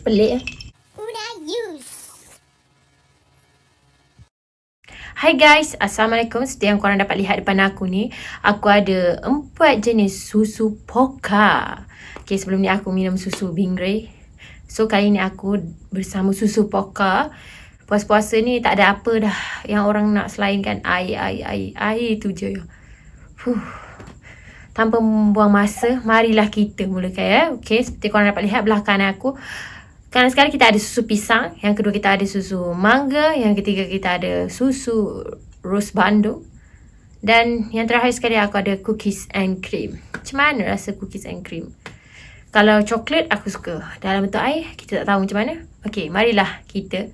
Pelik eh. Hai guys, Assalamualaikum. Seperti yang korang dapat lihat depan aku ni, aku ada empat jenis susu poka. Okay, sebelum ni aku minum susu Bingray. So, kali ni aku bersama susu poka. Puas-puasa ni tak ada apa dah yang orang nak selainkan air, air, air, air tu je. Fuh. Tanpa membuang masa, marilah kita mulakan ya. Okay, seperti korang dapat lihat belakang aku. Kan sekarang kita ada susu pisang, yang kedua kita ada susu mangga, yang ketiga kita ada susu rose bandung. Dan yang terakhir sekali aku ada cookies and cream. Macam mana rasa cookies and cream? Kalau coklat aku suka. Dalam bentuk air kita tak tahu macam mana. Okey, marilah kita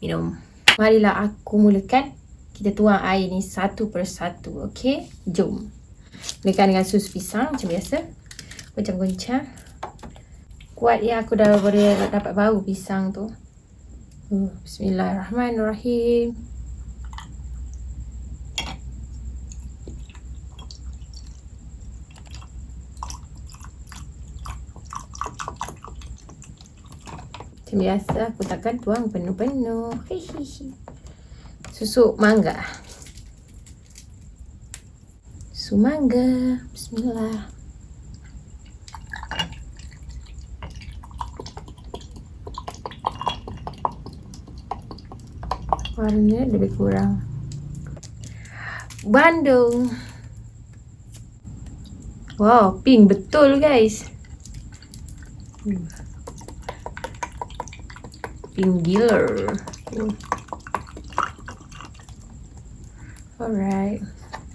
minum. Marilah aku mulakan. Kita tuang air ni satu persatu. Okey, jom. Mulakan dengan susu pisang macam biasa. Goncang-goncang kuat ya aku dah boleh dapat bau pisang tu. Uh, Bismillahirrahmanirrahim. Macam biasa aku takkan tuang penuh-penuh. Susu mangga. Susu mangga. Bismillah. Warna lebih kurang. Bandung. Wow, pink. Betul guys. Pink gila. Alright.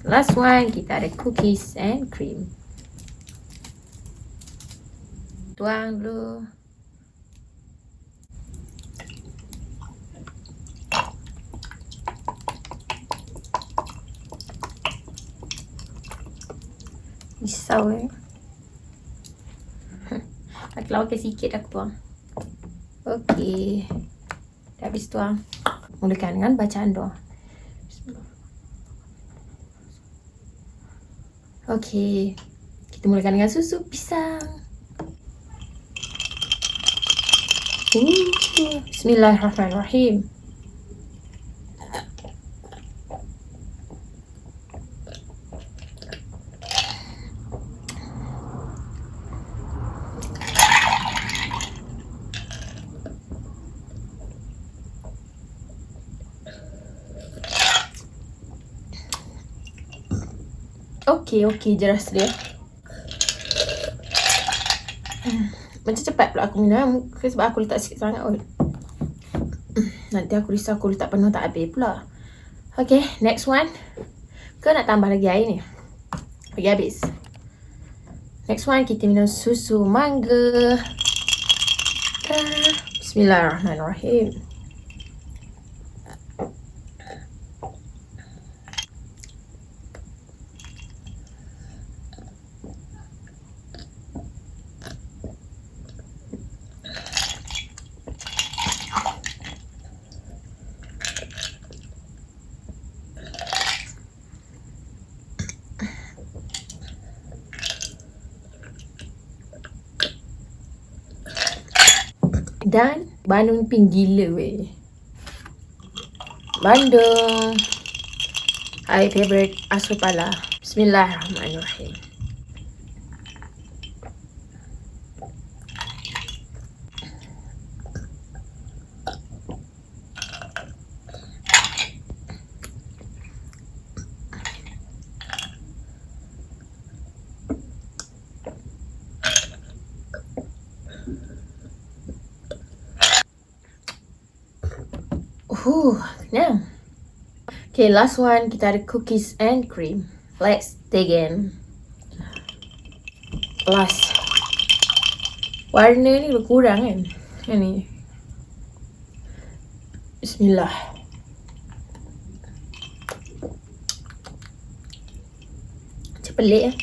Last one, kita ada cookies and cream. Tuang dulu Risau eh. Aku lawakan sikit aku tuang. Okey. Dah habis tuang. Mulakan dengan bacaan doa. Okey. Kita mulakan dengan susu pisang. Bismillahirrahmanirrahim. Okey, okey je rasa dia. Macam cepat pula aku minum sebab aku letak sikit sangat kot. Nanti aku risau aku letak penuh tak habis pula. Okay, next one. Kau nak tambah lagi air ni? Bagi habis. Next one, kita minum susu mangga. Bismillahirrahmanirrahim. Dan Bandung pin gila weh. Bandung. I favorite asupala. Bismillahirrahmanirrahim. Huh, kenyang. Okay, last one. Kita ada cookies and cream. Let's dig in. Last. Warna ni berkurang kan? Yang ni. Bismillah. Macam pelik eh.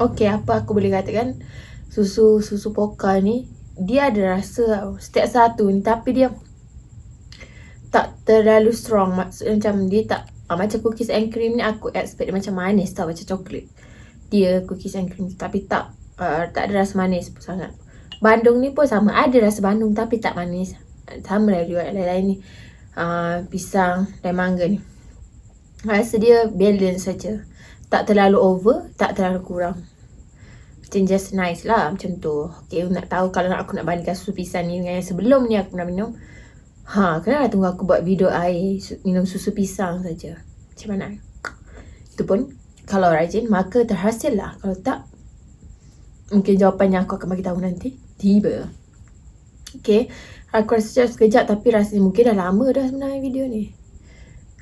Okay, apa aku boleh katakan? Susu susu pokal ni dia ada rasa setiap satu ni tapi dia tak terlalu strong. Maksudnya macam dia tak uh, macam cookies and cream ni aku expect dia macam manis tau macam coklat. Dia cookies and cream tapi tak uh, tak ada rasa manis pun sangat. Bandung ni pun sama ada rasa bandung tapi tak manis. Sama lah juga lain-lain ni. Uh, pisang dan mangga ni. Rasa dia balance saja. Tak terlalu over, tak terlalu kurang. Macam just nice lah macam tu. Okay, nak tahu kalau aku nak bandingkan susu pisang ni dengan yang sebelum ni aku pernah minum. Ha, kenapa tunggu aku buat video air minum susu pisang saja. Macam mana? Itu pun kalau rajin maka terhasil lah. Kalau tak mungkin jawapannya aku akan bagi tahu nanti. Tiba. Okay. Aku rasa sekejap tapi rasanya mungkin dah lama dah sebenarnya video ni.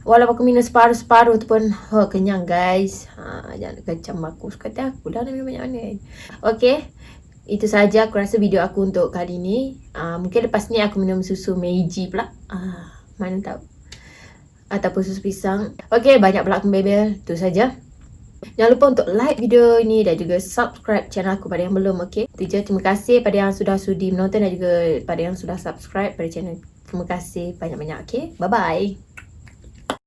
Walaupun aku minum separuh-separuh tu pun oh, kenyang guys. Ha, jangan kecam aku. Suka aku dah nak minum banyak mana. Okay itu saja aku rasa video aku untuk kali ni. Uh, mungkin lepas ni aku minum susu Meiji pula. Uh, mana tahu. Ataupun susu pisang. Okay, banyak pula aku bebel. Itu saja. Jangan lupa untuk like video ini dan juga subscribe channel aku pada yang belum, okay? Itu je. Terima kasih pada yang sudah sudi menonton dan juga pada yang sudah subscribe pada channel. Terima kasih banyak-banyak, okay? Bye-bye.